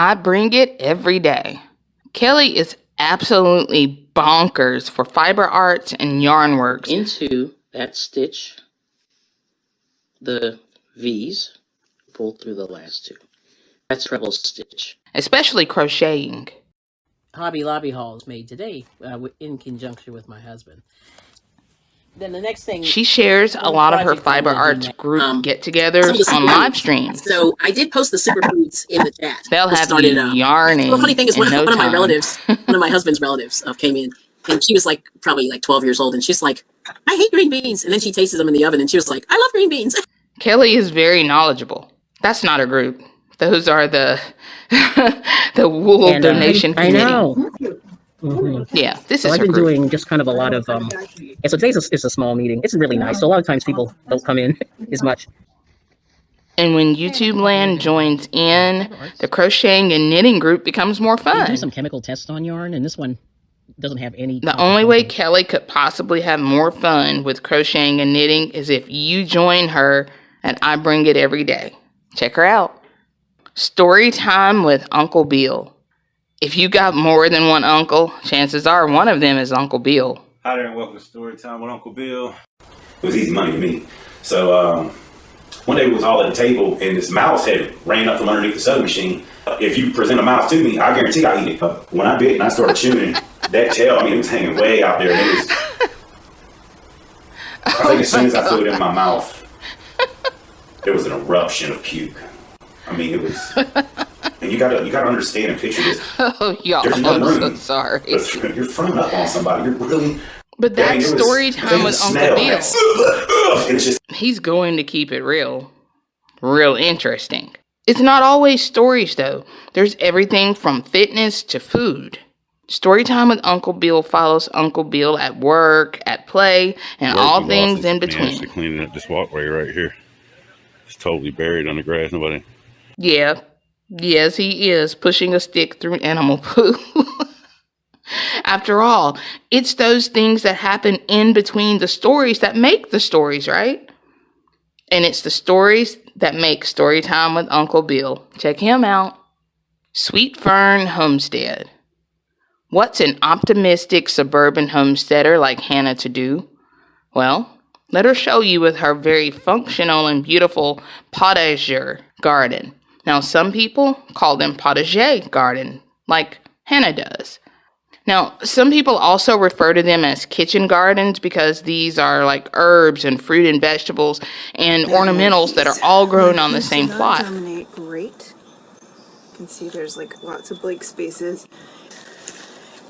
I bring it every day. Kelly is absolutely bonkers for fiber arts and yarn works. Into that stitch, the V's, pull through the last two. That's treble stitch. especially crocheting. Hobby Lobby hauls made today uh, in conjunction with my husband. Then the next thing She shares a lot of her fiber arts group Um, get-togethers some on live streams. So I did post the superfoods in the chat. They'll to have start you it up. yarning the funny thing is, one, no one of my relatives, one of my husband's relatives, uh, came in, and she was like probably like 12 years old, and she's like, "I hate green beans," and then she tasted them in the oven, and she was like, "I love green beans." Kelly is very knowledgeable. That's not a group. Those are the the wool And, uh, donation I committee. know. Mhm. Yeah, this So is I've been group. doing just kind of a lot of um. And so today's a, is a small meeting. It's really nice. So a lot of times people don't come in as much. And when YouTube Land joins in, the crocheting and knitting group becomes more fun. do some chemical tests on yarn, and this one doesn't have any. The only way Kelly could possibly have more fun with crocheting and knitting is if you join her and I bring it every day. Check her out. Story time with Uncle Bill. If you got more than one uncle, chances are one of them is Uncle Bill. Hi there, and welcome to Story Time with Uncle Bill. It was easy money to me. So um, one day we was all at the table, and this mouse had ran up from underneath the sewing machine. If you present a mouse to me, I guarantee I eat it. When I bit and I started chewing, that tail, I mean, it was hanging way out there. And it was, I think as soon as I threw it in my mouth, there was an eruption of puke. I mean, it was. And you gotta, you gotta understand and picture this. Oh, y'all, There's no I'm so room. sorry. But You're throwing up on somebody. You're really But Dang, that's it was- story time can with smell Uncle Bill. And it's just He's going to keep it real. Real interesting. It's not always stories, though. There's everything from fitness to food. Storytime with Uncle Bill follows Uncle Bill at work, at play, and all things in managed between. To cleaning up this walkway right here. It's totally buried under grass. Nobody. Yeah. Yes, he is pushing a stick through animal poo. After all, it's those things that happen in between the stories that make the stories, right? And it's the stories that make Storytime with Uncle Bill. Check him out. Sweet Fern Homestead. What's an optimistic suburban homesteader like Hannah to do? Well, let her show you with her very functional and beautiful potager garden. Now, some people call them potager garden, like Hannah does. Now, some people also refer to them as kitchen gardens because these are like herbs and fruit and vegetables and ornamentals that are all grown on the same plot. Dominate great. You can see there's like lots of blank spaces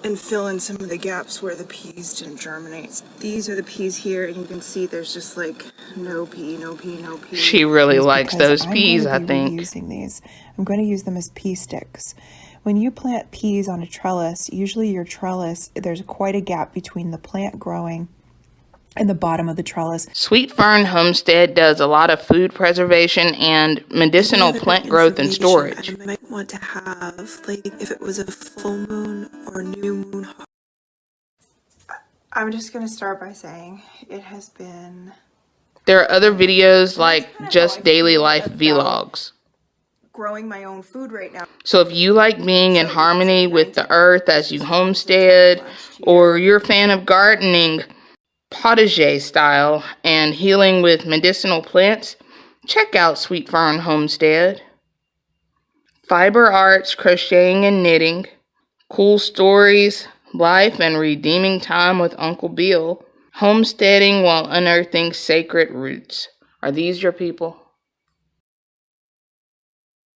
and fill in some of the gaps where the peas didn't germinate. These are the peas here, and you can see there's just like no pea, no pea, no pea. She really likes those I'm peas, I think. Using these, I'm going to use them as pea sticks. When you plant peas on a trellis, usually your trellis there's quite a gap between the plant growing and the bottom of the trellis. Sweet Fern Homestead does a lot of food preservation and medicinal plant growth and storage. I might want to have, like, if it was a full moon or new moon. I'm just gonna start by saying it has been There are other videos like just daily life um, vlogs. growing my own food right now. So if you like being in harmony with the earth as you homestead, or you're a fan of gardening potager style and healing with medicinal plants, check out Sweet Fern Homestead. Fiber arts, crocheting and knitting, cool stories, life and redeeming time with Uncle Bill, homesteading while unearthing sacred roots. Are these your people?